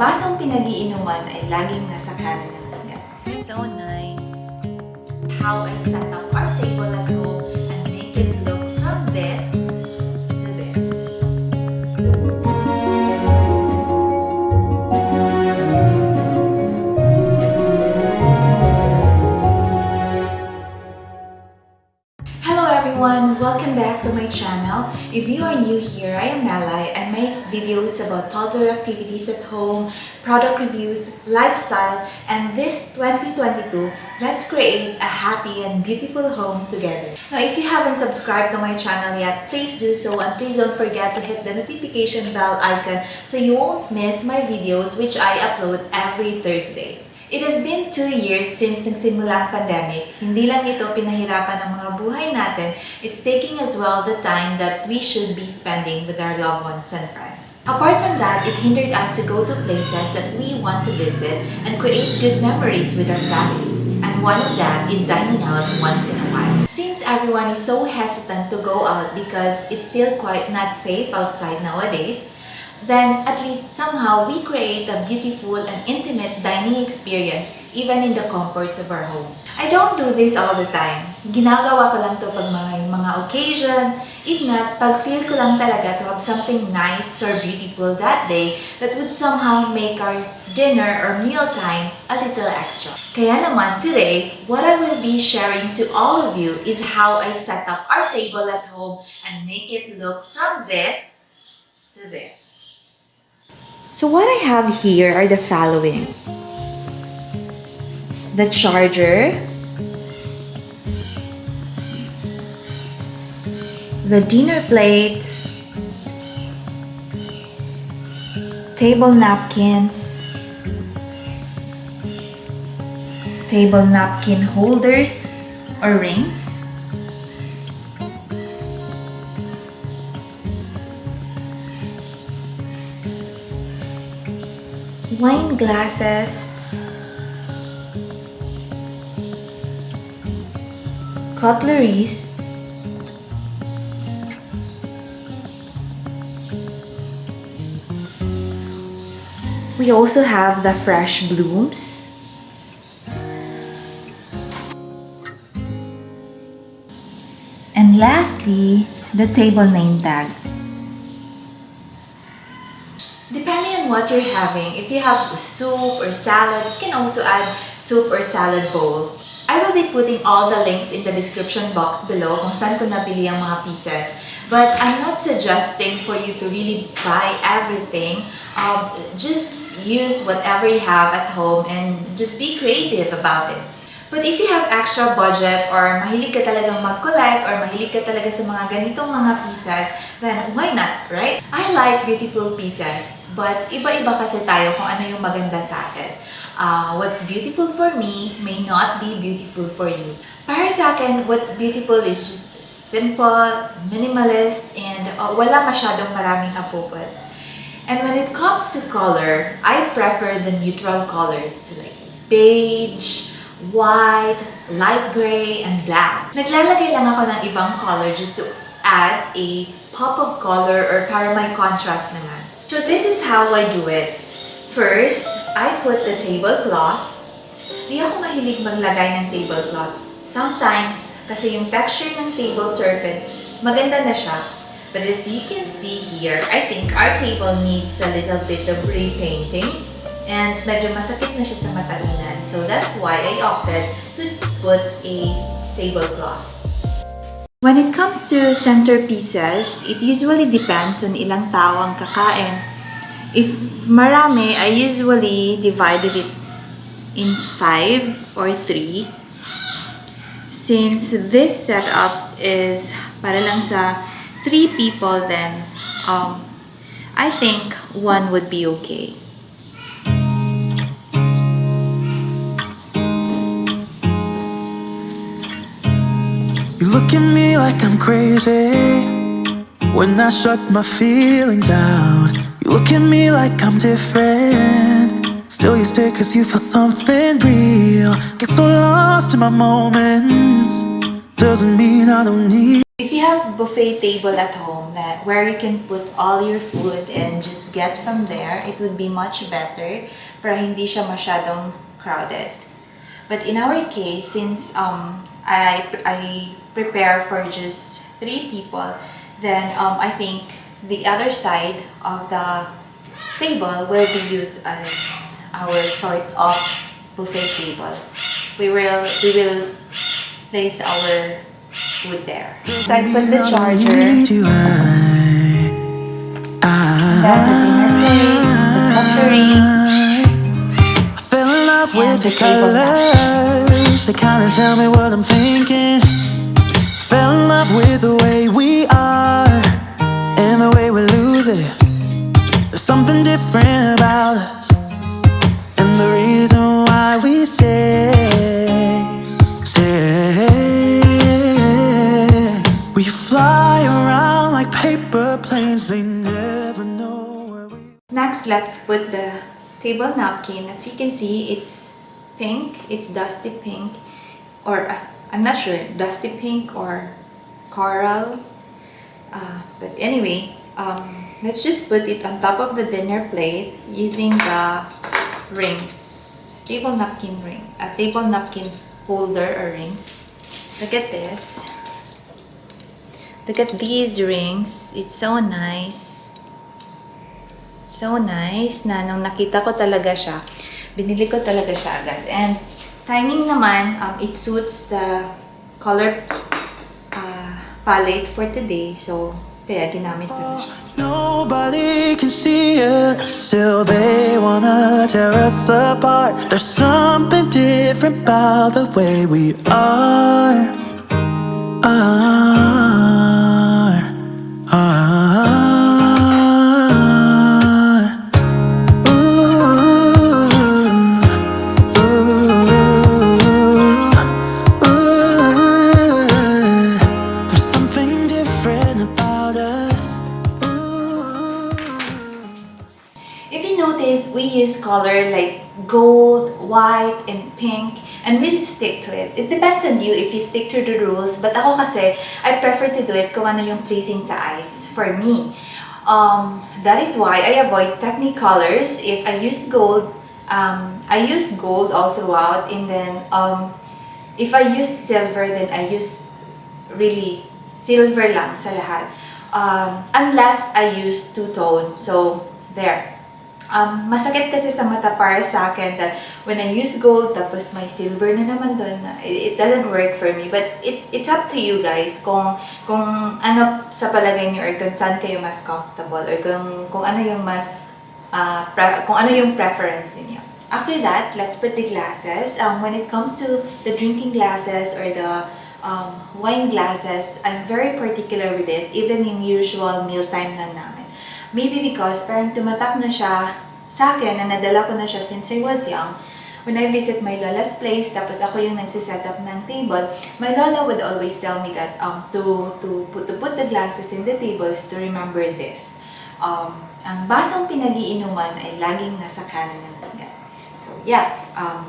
basong pinag-iinuman ay laging nasa kanan ng tiyan. So nice! How I set up our to my channel. If you are new here, I am Melai. I make videos about toddler activities at home, product reviews, lifestyle, and this 2022, let's create a happy and beautiful home together. Now, if you haven't subscribed to my channel yet, please do so and please don't forget to hit the notification bell icon so you won't miss my videos which I upload every Thursday. It has been two years since nagsimula ang pandemic. Hindi lang ito pinahirapan ng mga buhay natin, it's taking as well the time that we should be spending with our loved ones and friends. Apart from that, it hindered us to go to places that we want to visit and create good memories with our family. And one of that is dining out once in a while. Since everyone is so hesitant to go out because it's still quite not safe outside nowadays, then at least somehow we create a beautiful and intimate dining experience even in the comforts of our home. I don't do this all the time. Ginagawa ko lang to pag mga, mga occasion. If not, pag feel ko lang talaga to have something nice or beautiful that day that would somehow make our dinner or meal time a little extra. Kaya naman today, what I will be sharing to all of you is how I set up our table at home and make it look from this to this. So what I have here are the following. The charger, the dinner plates, table napkins, table napkin holders or rings, wine glasses, cutleries, we also have the fresh blooms, and lastly, the table name tags. What you're having, if you have soup or salad, you can also add soup or salad bowl. I will be putting all the links in the description box below kung saan ko nabili ang mga pieces. But I'm not suggesting for you to really buy everything. Um, just use whatever you have at home and just be creative about it. But if you have extra budget or mahilig ka talagang mag-collect or mahilig ka talaga sa mga ganitong mga pieces, then why not, right? I like beautiful pieces, but iba-iba kasi tayo kung ano yung maganda sa atin. Uh, what's beautiful for me may not be beautiful for you. Para sa akin, what's beautiful is just simple, minimalist, and uh, wala masyadong maraming apupot. And when it comes to color, I prefer the neutral colors like beige, white, light gray, and black. Naglalagay lang ako ng ibang color just to add a pop of color or para may contrast naman. So this is how I do it. First, I put the tablecloth. Di ako mahilig maglagay ng tablecloth. Sometimes, kasi yung texture ng table surface, maganda na siya. But as you can see here, I think our table needs a little bit of repainting. And medyo masakit na siya sa matalinan. So that's why I opted to put a tablecloth. When it comes to centerpieces, it usually depends on ilang tao ang kakain. If marami, I usually divided it in five or three. Since this setup is para lang sa three people, then um, I think one would be okay. You look at me like I'm crazy When I shut my feelings out. You look at me like I'm different. Still you stay cause you feel something real. Get so lost in my moments. Doesn't mean I don't need If you have buffet table at home that where you can put all your food and just get from there, it would be much better para hindi siya masyadong crowded. But in our case, since um, I, I prepare for just three people, then um, I think the other side of the table will be used as our sort of buffet table. We will we will place our food there. So I put the charger, Need you, I, then the dinner plates, the cutlery, I fell in love with the the colors. They kind of tell me what I'm thinking. Love with the way we are and the way we lose it. There's something different about us, and the reason why we stay, stay. We fly around like paper planes. They never know where we. Next, let's put the table napkin. As you can see, it's pink. It's dusty pink. Or, uh, I'm not sure, dusty pink or coral. Uh, but anyway, um, let's just put it on top of the dinner plate using the rings. Table napkin ring. A table napkin holder or rings. Look at this. Look at these rings. It's so nice. So nice na nung nakita ko talaga siya, binili ko talaga siya agad. And timing naman, um, it suits the color palette for today. So, kaya ginamit ko na siya. Nobody can see us, still they wanna tear us apart. There's something different about the way we are. Are. And pink and really stick to it. It depends on you if you stick to the rules. But ako kasi, I prefer to do it kung ano yung pleasing sa eyes for me. Um, that is why I avoid technicolors. If I use gold, um, I use gold all throughout and then um, if I use silver, then I use really silver lang sa lahat. Um, unless I use two-tone. So, there. Um, masakit kasi sa mata para sa akin that when I use gold tapos may silver na naman doon, it, doesn't work for me. But it, it's up to you guys kung, kung ano sa palagay niyo or kung saan kayo mas comfortable or kung, kung ano yung mas uh, kung ano yung preference ninyo. After that, let's put the glasses. Um, when it comes to the drinking glasses or the um, wine glasses, I'm very particular with it, even in usual mealtime na namin. Maybe because parang tumatak na siya sa akin na nadala ko na siya since I was young. When I visit my lola's place, tapos ako yung nagsiset up ng table, my lola would always tell me that um, to, to, put, to put the glasses in the tables to remember this. Um, ang basang pinag-iinuman ay laging nasa kanan ng tiga. So yeah, um,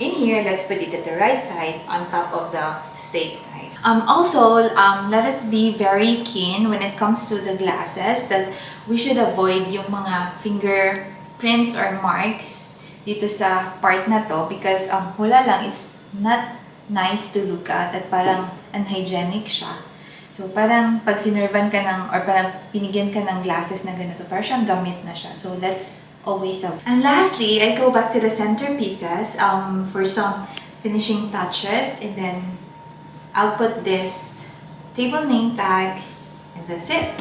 in here, let's put it at the right side on top of the steak knife. Um, also, um, let us be very keen when it comes to the glasses that we should avoid yung mga fingerprints or marks dito sa part na to because um, hula lang, it's not nice to look at at parang unhygienic siya. So, parang pag sinervan ka ng, or parang pinigyan ka ng glasses na ganito, parang siyang gamit na siya. So, let's always avoid. And lastly, I go back to the centerpieces um, for some finishing touches. And then, I'll put this table name tags, and that's it.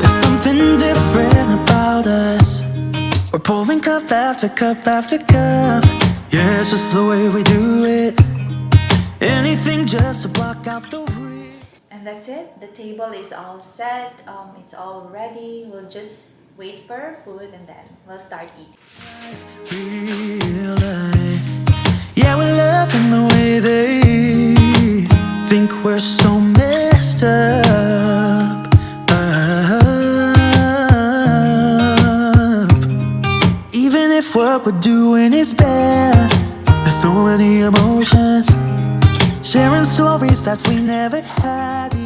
There's something different about us. We're pouring cup after cup after cup. Yeah, it's just the way we do it. Anything just to block out the rain. And that's it. The table is all set. Um, it's all ready. We'll just wait for our food and then we'll start eating. Yeah, we're loving the way they think we're so messed up. Up. Even if what we're doing is bad, there's so many emotions. Sharing stories that we never had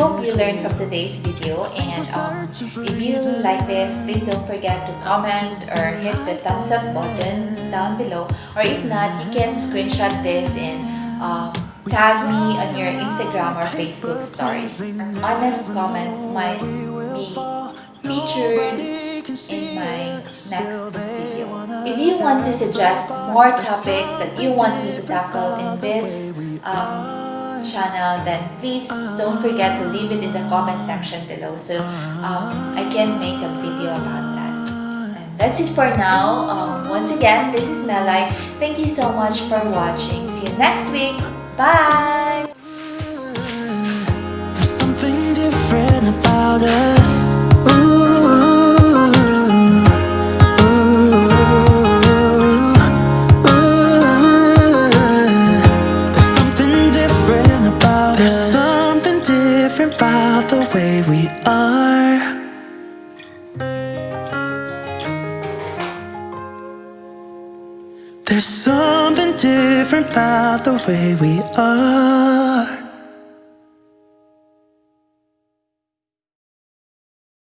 hope you learned from today's video and um, if you like this, please don't forget to comment or hit the thumbs up button down below or if not, you can screenshot this and um, tag me on your Instagram or Facebook stories. Honest comments might be featured in my next video. If you want to suggest more topics that you want me to tackle in this um, channel, then please don't forget to leave it in the comment section below so um, I can make a video about that. And that's it for now. Um, once again, this is Melai. Thank you so much for watching. See you next week. Bye! About the way we are. There's something different about the way we are.